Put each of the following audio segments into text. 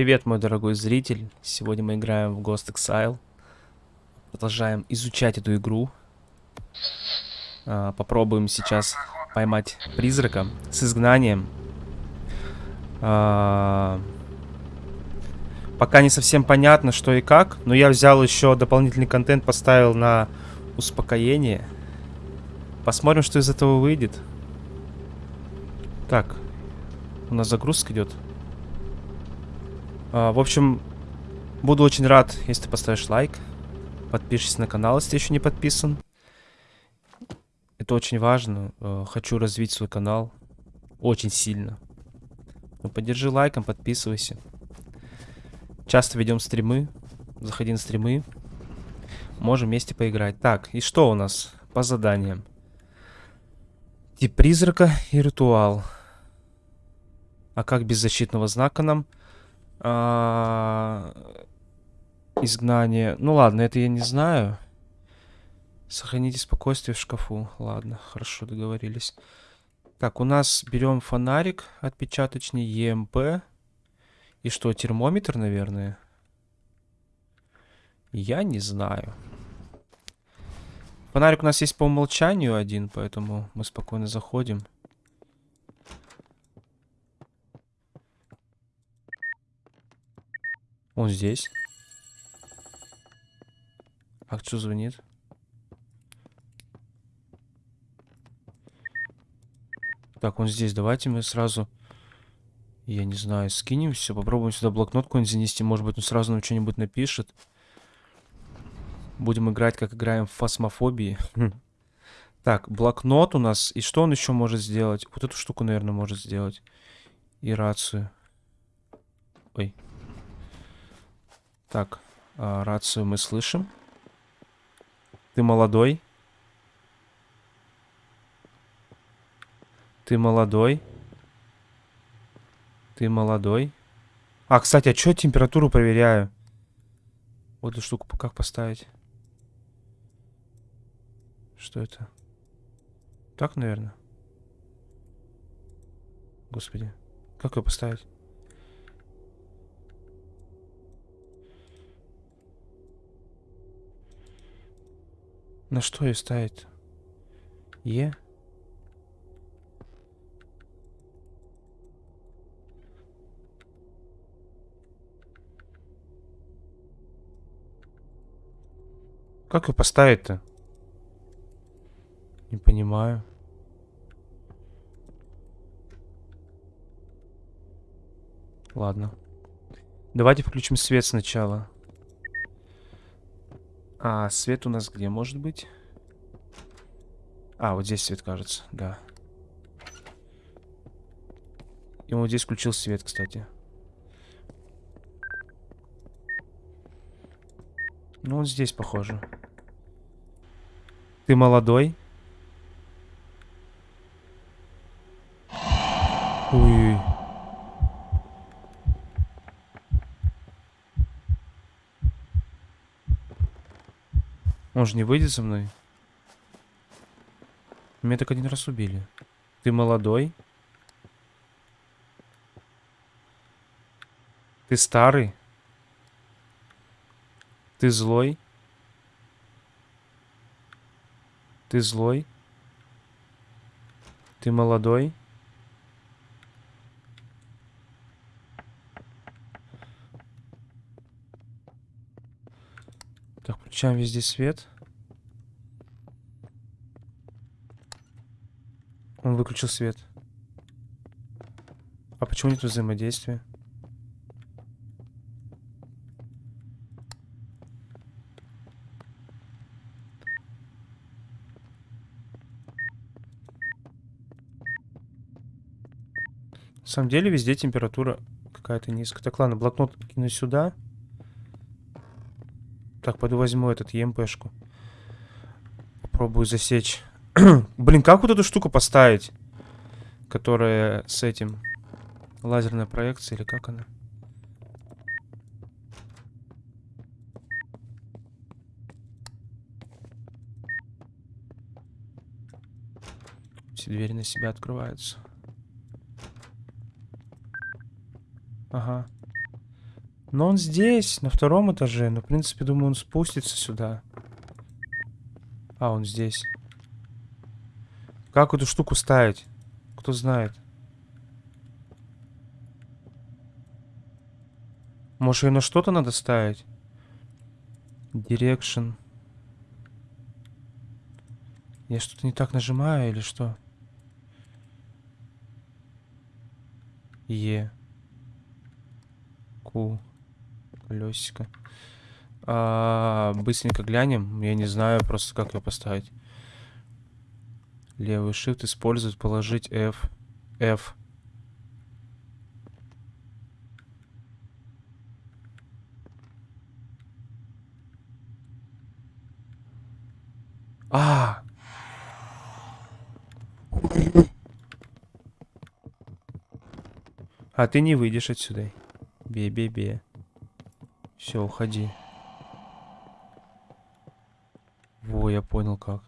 Привет, мой дорогой зритель. Сегодня мы играем в Ghost Exile. Продолжаем изучать эту игру. А, попробуем сейчас поймать призрака с изгнанием. А, пока не совсем понятно, что и как, но я взял еще дополнительный контент, поставил на успокоение. Посмотрим, что из этого выйдет. Так, у нас загрузка идет. А, в общем, буду очень рад, если ты поставишь лайк. Подпишись на канал, если ты еще не подписан. Это очень важно. А, хочу развить свой канал. Очень сильно. Ну, поддержи лайком, подписывайся. Часто ведем стримы. Заходи на стримы. Можем вместе поиграть. Так, и что у нас по заданиям? Тип призрака и ритуал. А как без защитного знака нам? А, изгнание. Ну ладно, это я не знаю. Сохраните спокойствие в шкафу. Ладно, хорошо, договорились. Так, у нас берем фонарик отпечаточный, ЕМП. И что, термометр, наверное? Я не знаю. Фонарик у нас есть по умолчанию один, поэтому мы спокойно заходим. Он здесь. А кто звонит? Так, он здесь. Давайте мы сразу... Я не знаю, скинем все. Попробуем сюда блокнот какой-нибудь занести. Может быть, он сразу нам что-нибудь напишет. Будем играть, как играем в фасмофобии. Так, блокнот у нас. И что он еще может сделать? Вот эту штуку, наверное, может сделать. И рацию. Ой. Так, а, рацию мы слышим. Ты молодой. Ты молодой. Ты молодой. А, кстати, а что температуру проверяю? Вот эту штуку как поставить? Что это? Так, наверное. Господи. Как ее поставить? На что ее ставить? Е? Как ее поставить-то? Не понимаю. Ладно. Давайте включим свет сначала. А, свет у нас где может быть? А, вот здесь свет, кажется, да. И вот здесь включил свет, кстати. Ну, вот здесь похоже. Ты молодой? Ой. Он же не выйдет со мной. Меня так один раз убили. Ты молодой? Ты старый? Ты злой? Ты злой? Ты молодой? Так, включаем везде свет. Он выключил свет. А почему нет взаимодействия? На самом деле везде температура какая-то низкая. Так, ладно, блокнот кину сюда. Так, пойду возьму этот ЕМПшку. Попробую засечь. Блин, как вот эту штуку поставить? Которая с этим... Лазерная проекция или как она? Все двери на себя открываются. Ага. Но он здесь, на втором этаже. Но, в принципе, думаю, он спустится сюда. А, он здесь. Как эту штуку ставить? Кто знает? Может, ее на что-то надо ставить? Direction. Я что-то не так нажимаю или что? Е. Ку. Колесико. А, быстренько глянем. Я не знаю просто, как ее поставить. Левый shift использовать, положить F. F. А! А ты не выйдешь отсюда. Бе-бе-бе. Все, уходи. Во, я понял как.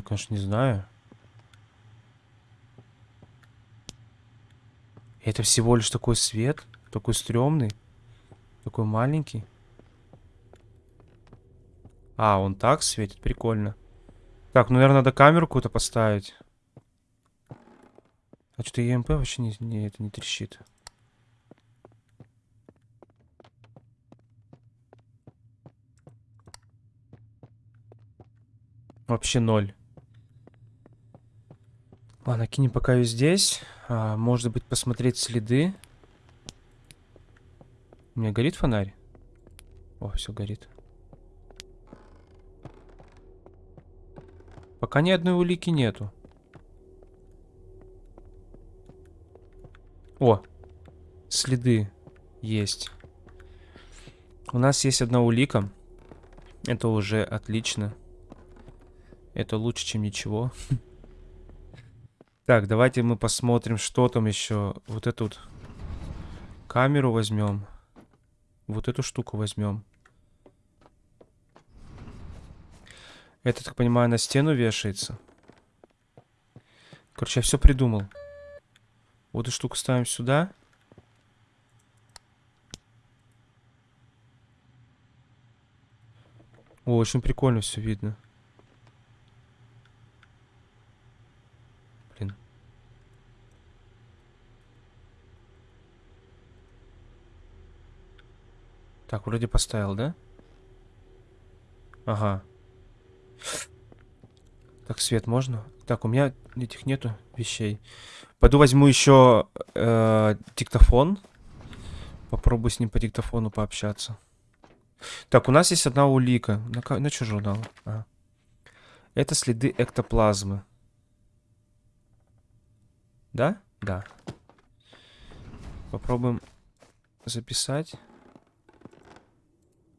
Я, конечно, не знаю. Это всего лишь такой свет, такой стрёмный, такой маленький. А, он так светит, прикольно. Так, ну, наверное, надо камеру какую-то поставить. А что-то ЕМП вообще не, не, это не трещит. Вообще ноль. Ладно, кинем пока ее здесь. А, может быть, посмотреть следы. У меня горит фонарь? О, все горит. Пока ни одной улики нету. О, следы есть. У нас есть одна улика. Это уже отлично. Это лучше, чем ничего. Так, давайте мы посмотрим, что там еще. Вот эту вот камеру возьмем. Вот эту штуку возьмем. Это, так понимаю, на стену вешается. Короче, я все придумал. Вот эту штуку ставим сюда. О, очень прикольно все видно. Блин. Так, вроде поставил, да? Ага. Так, свет можно? Так, у меня этих нету вещей. Пойду возьму еще э, диктофон. Попробую с ним по диктофону пообщаться. Так, у нас есть одна улика. На, на что журнал? А. Это следы эктоплазмы. Да? Да. Попробуем записать.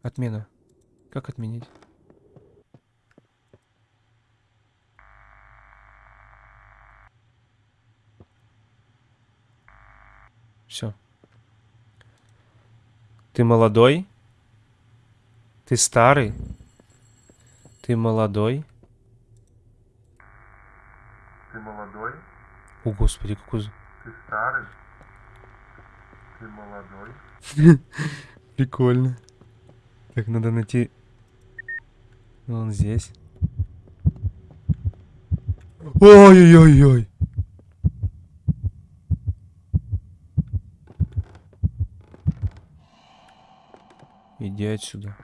Отмена. Как отменить? Все. Ты молодой? Ты старый? Ты молодой? Ты молодой? О, господи, какой... Ты старый? Ты молодой? Прикольно. Так, надо найти... Он здесь. Ой-ой-ой-ой. Иди отсюда.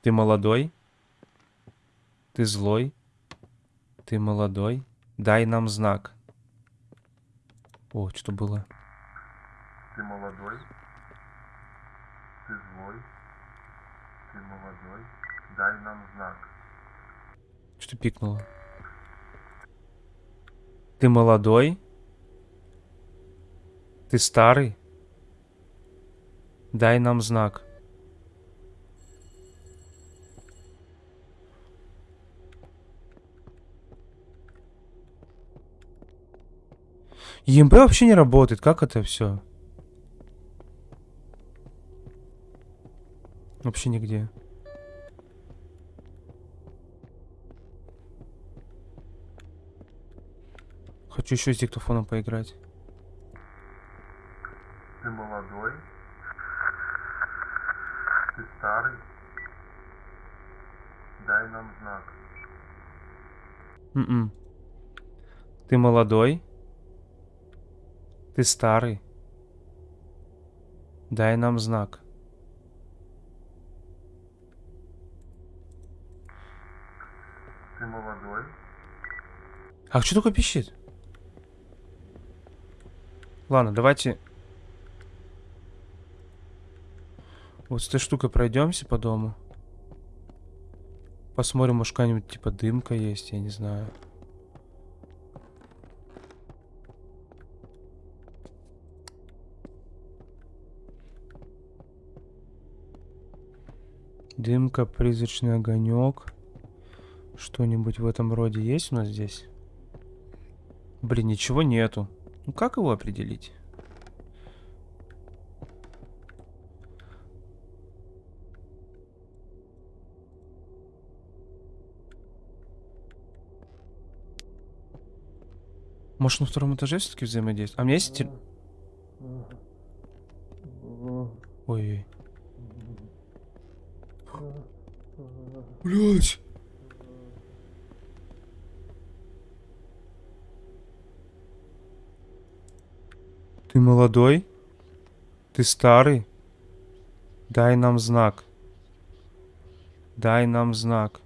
Ты молодой? Ты злой? Ты молодой? Дай нам знак. О, что было? Ты молодой? Ты злой? Ты молодой? Дай нам знак. Что пикнуло? Ты молодой? Ты старый? Дай нам знак. ЕМП вообще не работает. Как это все? Вообще нигде. Хочу еще с диктофоном поиграть. Ты молодой? Ты старый? Дай нам знак. М-м. Ты молодой? Ты старый? Дай нам знак. Ты молодой? А что такое пищит? Ладно, давайте... Вот с этой штукой пройдемся по дому. Посмотрим, может какая-нибудь типа дымка есть, я не знаю. Дымка, призрачный огонек. Что-нибудь в этом роде есть у нас здесь? Блин, ничего нету. Ну как его определить? Может на втором этаже все-таки взаимодействует? А у меня есть... тел- Ой. Блять. Ты молодой? Ты старый? Дай нам знак. Дай нам знак.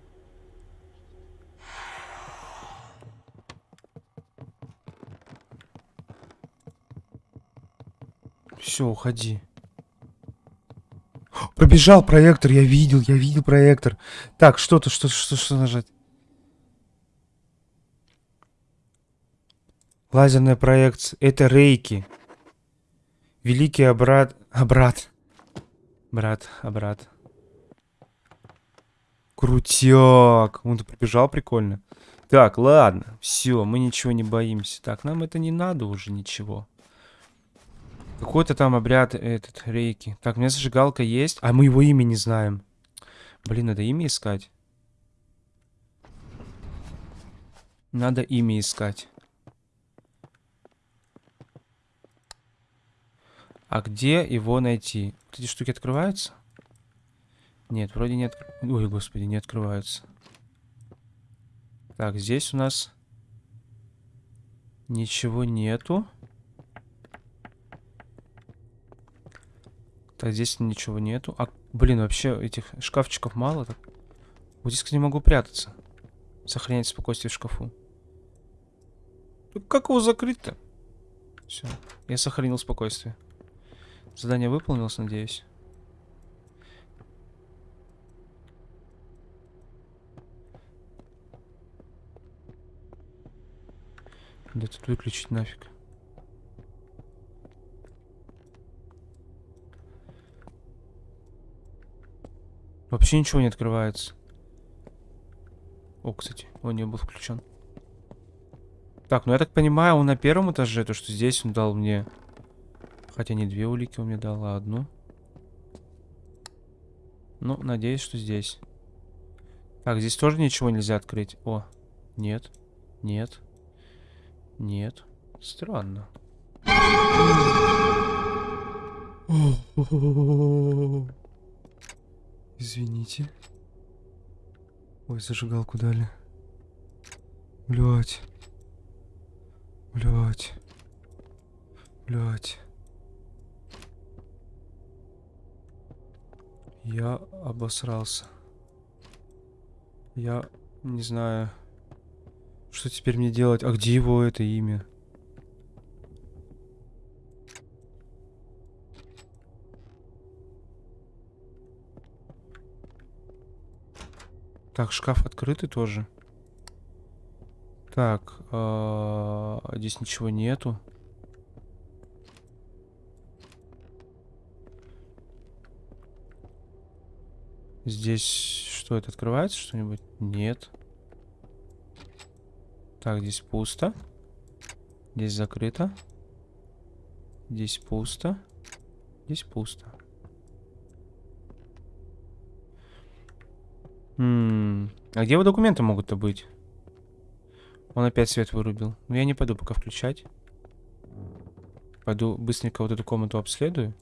Все, уходи. Пробежал проектор, я видел, я видел проектор. Так, что-то, что, что, что нажать? Лазерная проекция. Это рейки. Великий обрат... Обрат. Брат, обрат. Крутяк. Он тут пробежал прикольно. Так, ладно. Все, мы ничего не боимся. Так, нам это не надо уже ничего. Какой-то там обряд этот, рейки. Так, у меня зажигалка есть. А мы его имя не знаем. Блин, надо имя искать. Надо имя искать. А где его найти? Вот эти штуки открываются? Нет, вроде не открываются. Ой, господи, не открываются. Так, здесь у нас ничего нету. Так, здесь ничего нету. А, блин, вообще этих шкафчиков мало. Так. Вот здесь, кстати, могу прятаться. Сохранять спокойствие в шкафу. Так как его закрыть-то? Все, я сохранил спокойствие. Задание выполнилось, надеюсь. Да тут выключить нафиг. Вообще ничего не открывается. О, кстати, он не был включен. Так, ну я так понимаю, он на первом этаже, то что здесь он дал мне... Хотя не две улики он мне дал, а одну. Ну, надеюсь, что здесь. Так, здесь тоже ничего нельзя открыть. О, нет, нет, нет. Странно. Извините. Ой, зажигалку дали. Блять. Блять. Блять. Я обосрался. Я не знаю, что теперь мне делать. А где его это имя? Так, шкаф открытый тоже. Так, а, здесь ничего нету. Здесь что это открывается что-нибудь? Нет. Так, здесь пусто. Здесь закрыто. Здесь пусто. Здесь пусто. М, А где его документы могут-то быть? Он опять свет вырубил. Но я не пойду пока включать. Пойду быстренько вот эту комнату обследую.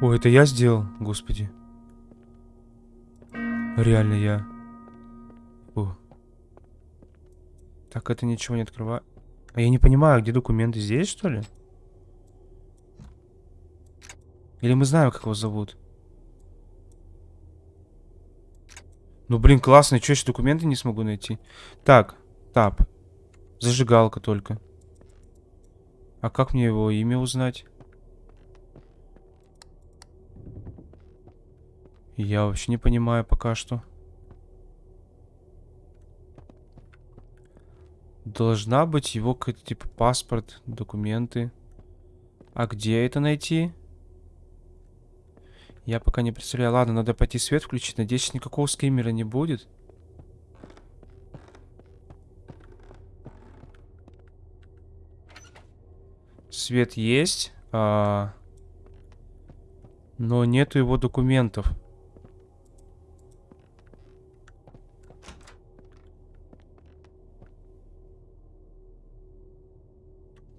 О, это я сделал, господи. Реально я. О. Так, это ничего не открывает. А я не понимаю, где документы? Здесь, что ли? Или мы знаем, как его зовут? Ну, блин, классно. Чё, еще документы не смогу найти? Так, тап. Зажигалка только. А как мне его имя узнать? Я вообще не понимаю пока что. Должна быть его какой-то типа паспорт, документы. А где это найти? Я пока не представляю. Ладно, надо пойти свет включить. Надеюсь, никакого скримера не будет. Свет есть. А... Но нету его документов.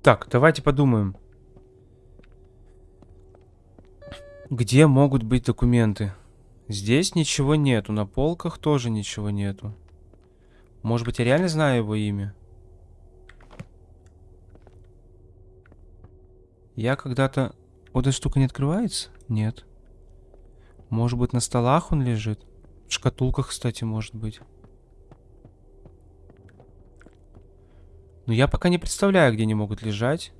Так, давайте подумаем. Где могут быть документы? Здесь ничего нету, на полках тоже ничего нету. Может быть, я реально знаю его имя? Я когда-то... Вот эта штука не открывается? Нет. Может быть, на столах он лежит? В шкатулках, кстати, может быть. Но я пока не представляю, где они могут лежать.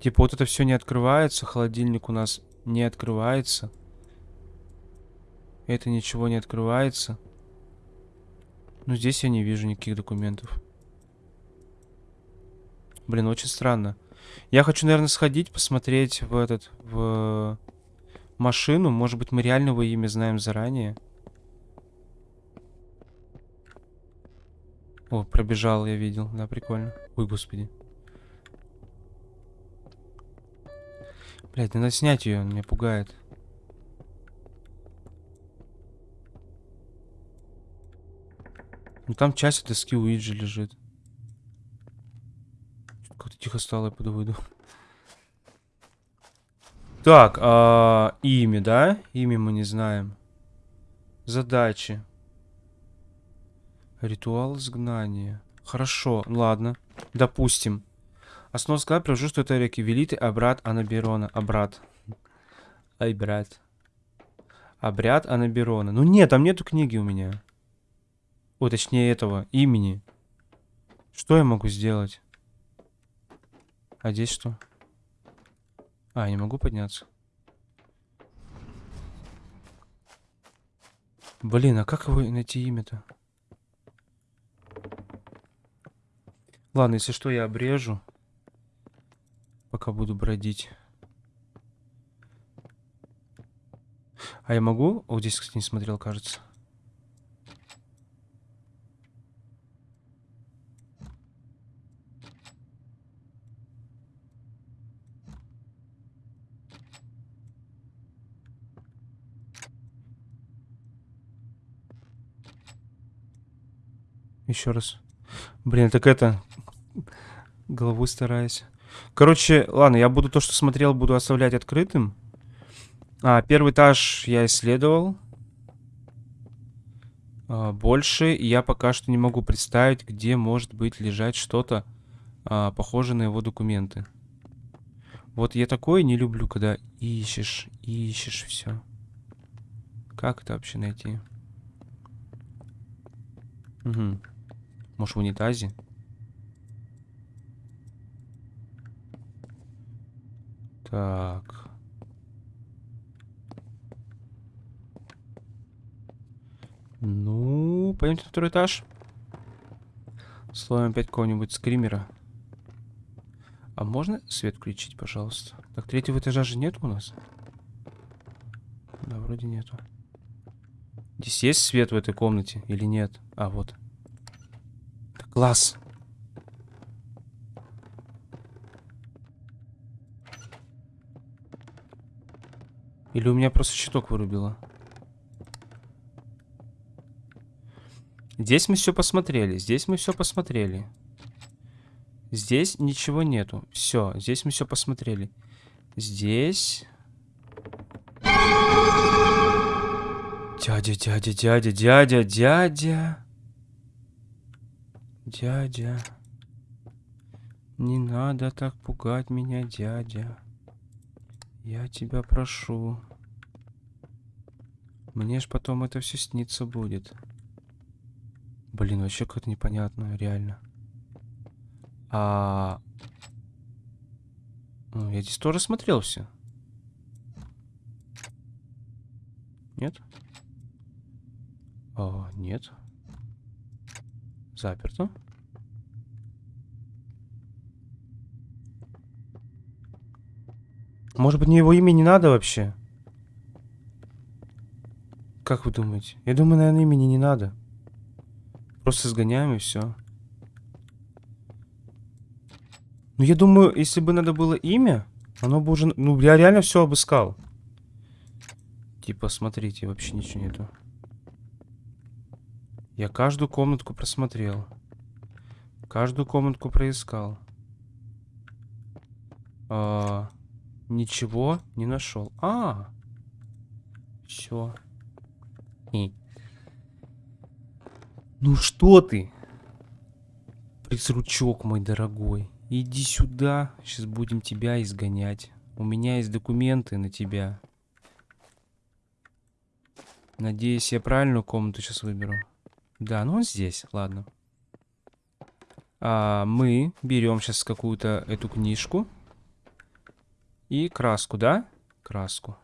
Типа вот это все не открывается, холодильник у нас не открывается. Это ничего не открывается. Ну здесь я не вижу никаких документов. Блин, очень странно. Я хочу, наверное, сходить, посмотреть в этот, в машину. Может быть, мы реально его имя знаем заранее. О, пробежал, я видел. Да, прикольно. Ой, господи. Блять, надо снять ее, он меня пугает. Ну там часть доски Уиджи лежит. Как-то тихо стало, я пойду выйду. Так, а, имя, да? Имя мы не знаем. Задачи. Ритуал изгнания. Хорошо, ладно. Допустим. Основа склада привожу, что это реки Велиты, а брат Анаберона. А брат. Ай, брат. Обряд Анаберона. Ну нет, там нету книги у меня. О, точнее этого, имени. Что я могу сделать? А здесь что? А, не могу подняться. Блин, а как его найти имя-то? Ладно, если что, я обрежу. Пока буду бродить. А я могу? О, здесь, кстати, не смотрел, кажется. Еще раз. Блин, так это... Головой стараюсь. Короче, ладно, я буду то, что смотрел, буду оставлять открытым. А, первый этаж я исследовал. А, больше я пока что не могу представить, где может быть лежать что-то а, похожее на его документы. Вот я такое не люблю, когда ищешь, ищешь все. Как это вообще найти? Угу. Может в унитазе? Так. Ну, пойдемте на второй этаж. Словим опять какого-нибудь скримера. А можно свет включить, пожалуйста? Так, третьего этажа же нет у нас? Да, вроде нету. Здесь есть свет в этой комнате или нет? А, вот. Класс. Или у меня просто щиток вырубило? Здесь мы все посмотрели. Здесь мы все посмотрели. Здесь ничего нету. Все, здесь мы все посмотрели. Здесь... Дядя, дядя, дядя, дядя, дядя. Дядя. Не надо так пугать меня, дядя. Я тебя прошу. Мне ж потом это все снится будет. Блин, вообще как-то непонятно, реально. А... Ну, я здесь тоже смотрел все. Нет? О, нет. Заперто. Может быть, мне его имя не надо вообще? Как вы думаете? Я думаю, наверное, имени не надо. Просто сгоняем и все. Ну, я думаю, если бы надо было имя, оно бы уже... Ну, я реально все обыскал. Типа, смотрите, вообще ничего нету. Я каждую комнатку просмотрел. Каждую комнатку проискал. А, ничего не нашел. А, все. Ну что ты? Присручок мой дорогой. Иди сюда. Сейчас будем тебя изгонять. У меня есть документы на тебя. Надеюсь, я правильную комнату сейчас выберу. Да, ну он здесь, ладно. А, мы берем сейчас какую-то эту книжку. И краску, да? Краску.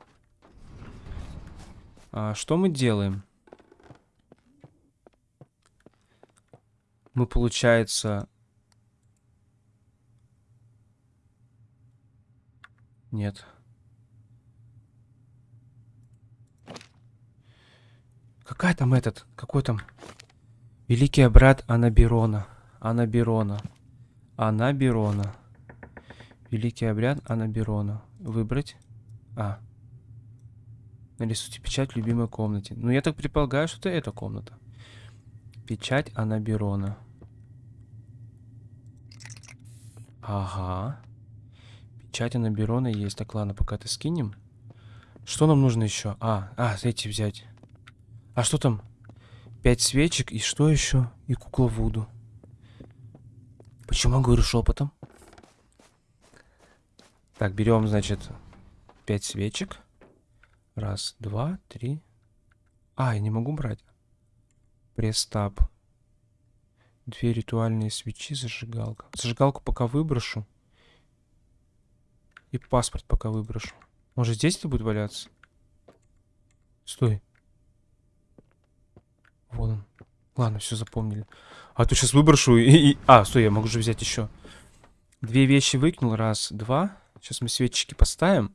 А, что мы делаем? Мы, получается... Нет. Какая там этот? Какой там? Великий брат Анаберона. Анаберона. Анаберона. Великий обряд Анаберона. Выбрать. А. Нарисуйте печать в любимой комнате. Ну, я так предполагаю, что это эта комната. Печать Анаберона. Ага. Печать Анаберона есть. Так, ладно, пока ты скинем. Что нам нужно еще? А, а, эти взять. А что там? Пять свечек и что еще? И кукла Вуду. Почему я говорю шепотом? Так, берем, значит, пять свечек. Раз, два, три. А, я не могу брать. Престап. Две ритуальные свечи, зажигалка. Зажигалку пока выброшу. И паспорт пока выброшу. Может здесь это будет валяться? Стой. Вот он. Ладно, все запомнили. А то сейчас выброшу и, и... А, стой, я могу же взять еще. Две вещи выкинул. Раз, два. Сейчас мы свечечки поставим.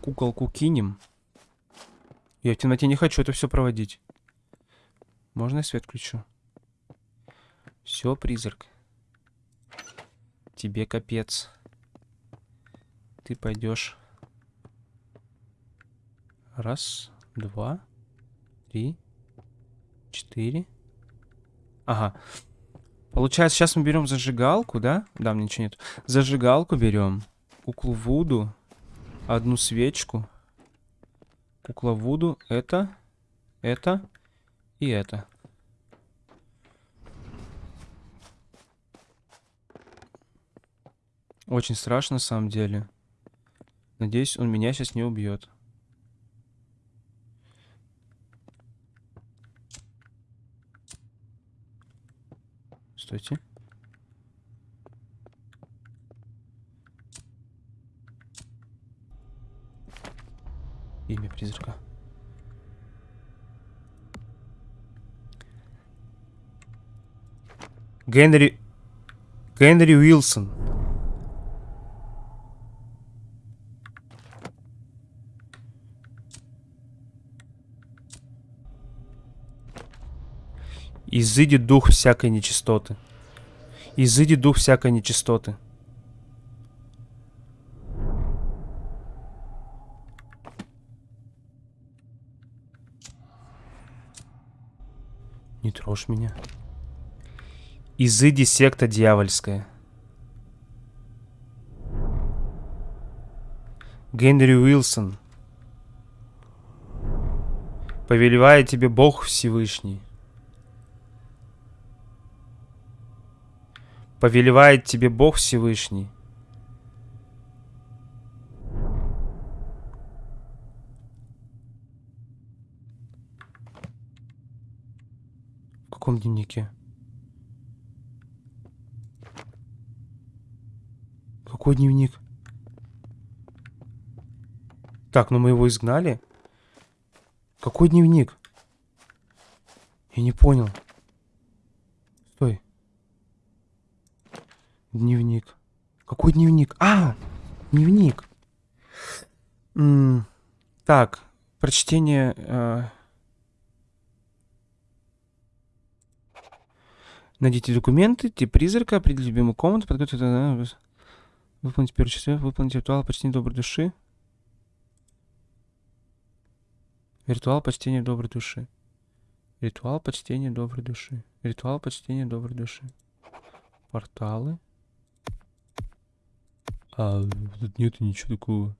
Куколку кинем. Я в темноте не хочу это все проводить. Можно я свет включу? Все, призрак. Тебе капец. Ты пойдешь. Раз, два, три, четыре. Ага. Получается, сейчас мы берем зажигалку, да? Да, мне ничего нет. Зажигалку берем. Куклу Вуду. Одну свечку. Кукла Вуду. Это. Это. И это. Очень страшно, на самом деле. Надеюсь, он меня сейчас не убьет. Стойте. Имя призрака. Генри... Генри Уилсон. Изыди дух всякой нечистоты. Изыди дух всякой нечистоты. Не трожь меня. Изыди секта дьявольская. Генри Уилсон. Повелевает тебе Бог Всевышний. Повелевает тебе Бог Всевышний. В каком дневнике? Какой дневник? Так, ну мы его изгнали. Какой дневник? Я не понял. Стой. Дневник. Какой дневник? А, дневник. М, так, прочтение... э, Найдите документы, тип призрака, определите любимую комнату, подготовьте... Выполните первый число, выполните ритуал почтения доброй души. Ритуал почтения доброй души. Ритуал почтения доброй души. Ритуал почтения доброй души. Порталы. А, тут нету ничего такого.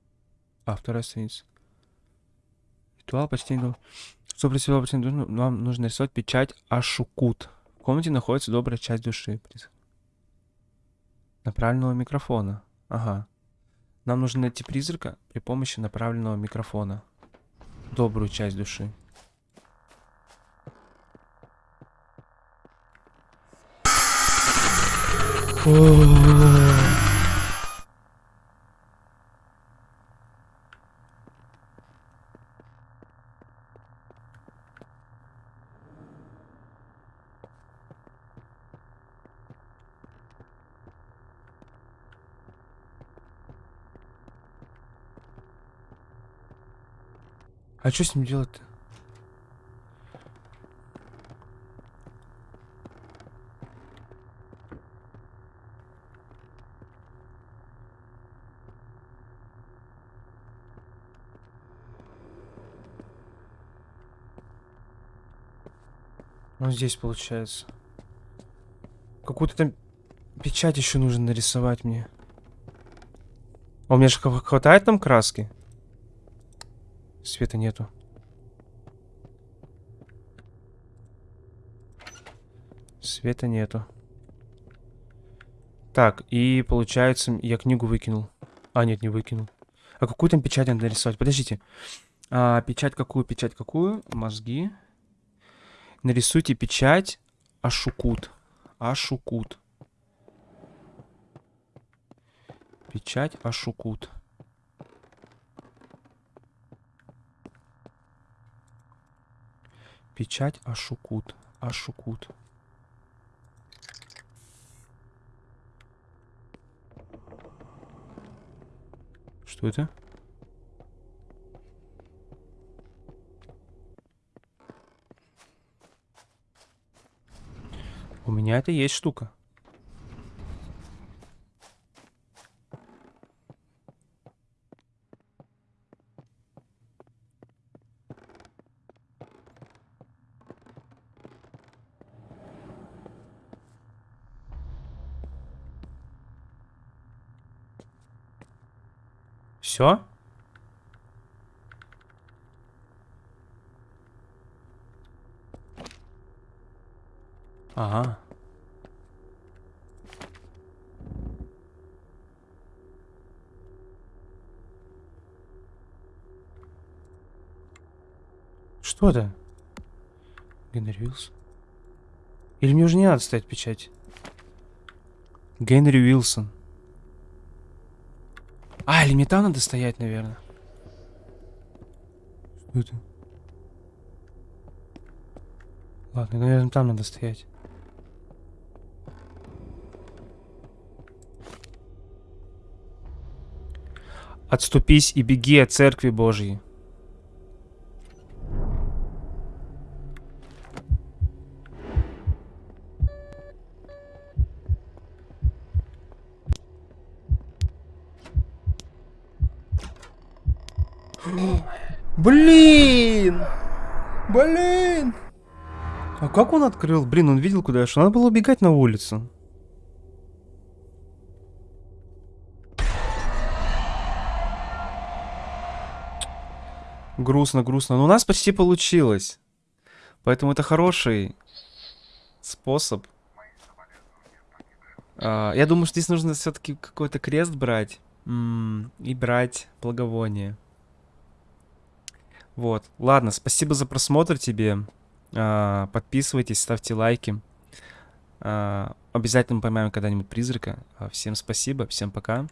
А, вторая страница. Ритуал доброй Чтобы души, вам нужно нарисовать печать Ашукут. В комнате находится добрая часть души. Направленного микрофона. Ага. Нам нужно найти призрака при помощи направленного микрофона. Добрую часть души. А что с ним делать-то? Вот здесь получается. Какую-то там печать еще нужно нарисовать мне. А у меня же хва- хватает там краски? Света нету. Света нету. Так, и получается, я книгу выкинул. А, нет, не выкинул. А какую там печать надо нарисовать? Подождите. А, печать какую, печать какую? Мозги. Нарисуйте печать Ашукут. Ашукут. Печать Ашукут. Печать Ашукут. Ашукут. Что это? У меня это есть штука. Все? Ага. Что это? Генри Уилсон? Или мне уже не надо ставить печать? Генри Уилсон. А, там надо стоять, наверное. Что это? Ладно, наверное, там надо стоять. Отступись и беги от церкви Божьей. Блин! Блин! А как он открыл? Блин, он видел, куда я шел. Надо было убегать на улицу. Грустно, грустно. Но у нас почти получилось. Поэтому это хороший способ. А, я думаю, что здесь нужно все-таки какой-то крест брать. М, И брать благовоние. Вот. Ладно, спасибо за просмотр тебе. А, Подписывайтесь, ставьте лайки. А, Обязательно поймаем когда-нибудь призрака. А, Всем спасибо, всем пока.